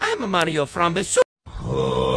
I'm Mario from the Super.